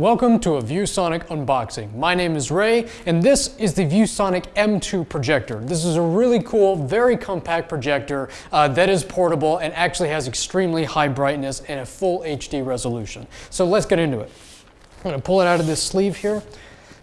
Welcome to a ViewSonic unboxing. My name is Ray, and this is the ViewSonic M2 projector. This is a really cool, very compact projector uh, that is portable and actually has extremely high brightness and a full HD resolution. So let's get into it. I'm gonna pull it out of this sleeve here.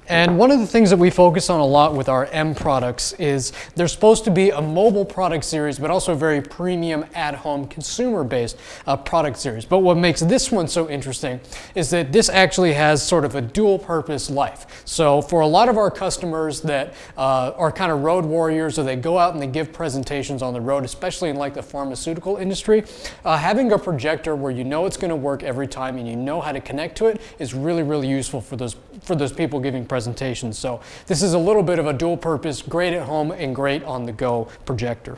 And one of the things that we focus on a lot with our M products is they're supposed to be a mobile product series, but also a very premium at-home consumer-based uh, product series. But what makes this one so interesting is that this actually has sort of a dual-purpose life. So for a lot of our customers that uh, are kind of road warriors or they go out and they give presentations on the road, especially in like the pharmaceutical industry, uh, having a projector where you know it's going to work every time and you know how to connect to it is really, really useful for those, for those people giving presentations. So this is a little bit of a dual purpose, great at home and great on the go projector.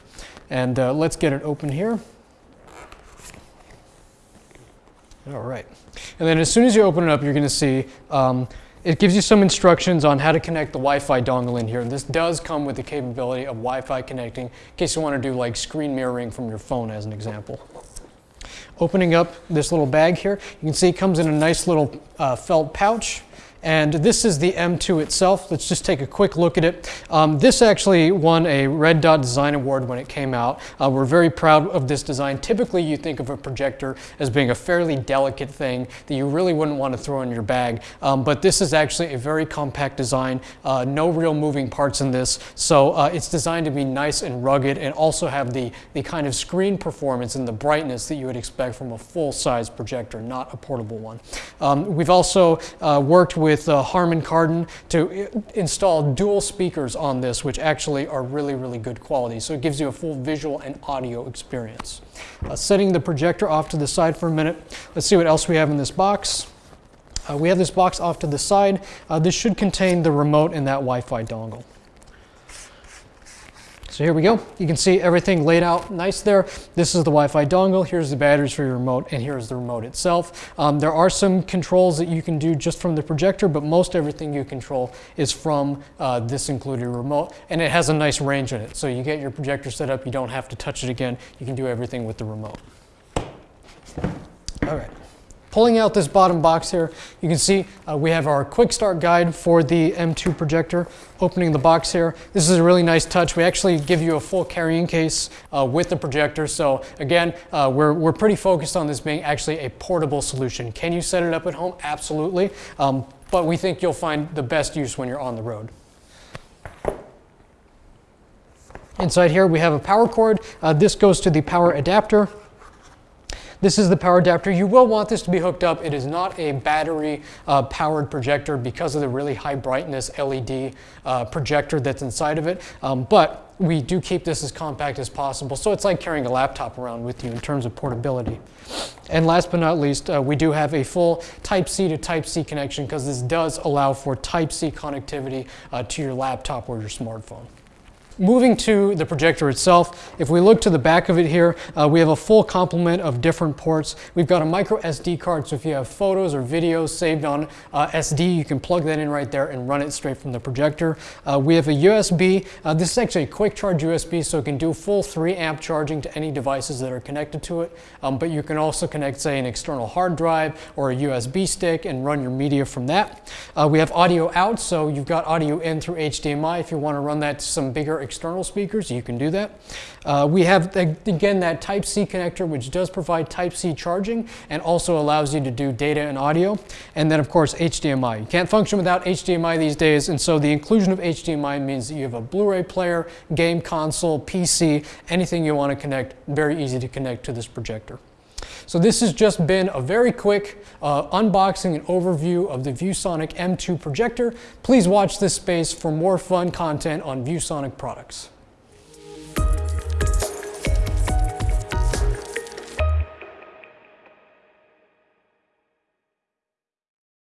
And uh, let's get it open here. All right. And then as soon as you open it up, you're going to see um, it gives you some instructions on how to connect the Wi-Fi dongle in here. And this does come with the capability of Wi-Fi connecting in case you want to do like screen mirroring from your phone as an example. Opening up this little bag here, you can see it comes in a nice little uh, felt pouch. And this is the M2 itself. Let's just take a quick look at it. Um, this actually won a Red Dot Design Award when it came out. Uh, we're very proud of this design. Typically, you think of a projector as being a fairly delicate thing that you really wouldn't want to throw in your bag. Um, but this is actually a very compact design. Uh, no real moving parts in this. So uh, it's designed to be nice and rugged and also have the, the kind of screen performance and the brightness that you would expect from a full-size projector, not a portable one. Um, we've also uh, worked with with uh, Harman Kardon to install dual speakers on this, which actually are really, really good quality. So it gives you a full visual and audio experience. Uh, setting the projector off to the side for a minute, let's see what else we have in this box. Uh, we have this box off to the side. Uh, this should contain the remote and that Wi-Fi dongle. So here we go. You can see everything laid out nice there. This is the Wi-Fi dongle. Here's the batteries for your remote, and here's the remote itself. Um, there are some controls that you can do just from the projector, but most everything you control is from uh, this included remote, and it has a nice range in it. So you get your projector set up, you don't have to touch it again. You can do everything with the remote. All right. Pulling out this bottom box here, you can see uh, we have our quick start guide for the M2 projector. Opening the box here, this is a really nice touch. We actually give you a full carrying case uh, with the projector. So again, uh, we're, we're pretty focused on this being actually a portable solution. Can you set it up at home? Absolutely. Um, but we think you'll find the best use when you're on the road. Inside here, we have a power cord. Uh, this goes to the power adapter. This is the power adapter. You will want this to be hooked up. It is not a battery uh, powered projector because of the really high brightness LED uh, projector that's inside of it. Um, but we do keep this as compact as possible. So it's like carrying a laptop around with you in terms of portability. And last but not least, uh, we do have a full Type-C to Type-C connection because this does allow for Type-C connectivity uh, to your laptop or your smartphone. Moving to the projector itself, if we look to the back of it here, uh, we have a full complement of different ports. We've got a micro SD card, so if you have photos or videos saved on uh, SD, you can plug that in right there and run it straight from the projector. Uh, we have a USB. Uh, this is actually a quick charge USB, so it can do full 3 amp charging to any devices that are connected to it. Um, but you can also connect, say, an external hard drive or a USB stick and run your media from that. Uh, we have audio out, so you've got audio in through HDMI. If you want to run that to some bigger external speakers, you can do that. Uh, we have, again, that Type-C connector, which does provide Type-C charging and also allows you to do data and audio. And then, of course, HDMI. You can't function without HDMI these days, and so the inclusion of HDMI means that you have a Blu-ray player, game console, PC, anything you want to connect, very easy to connect to this projector. So this has just been a very quick uh, unboxing and overview of the ViewSonic M2 projector. Please watch this space for more fun content on ViewSonic products.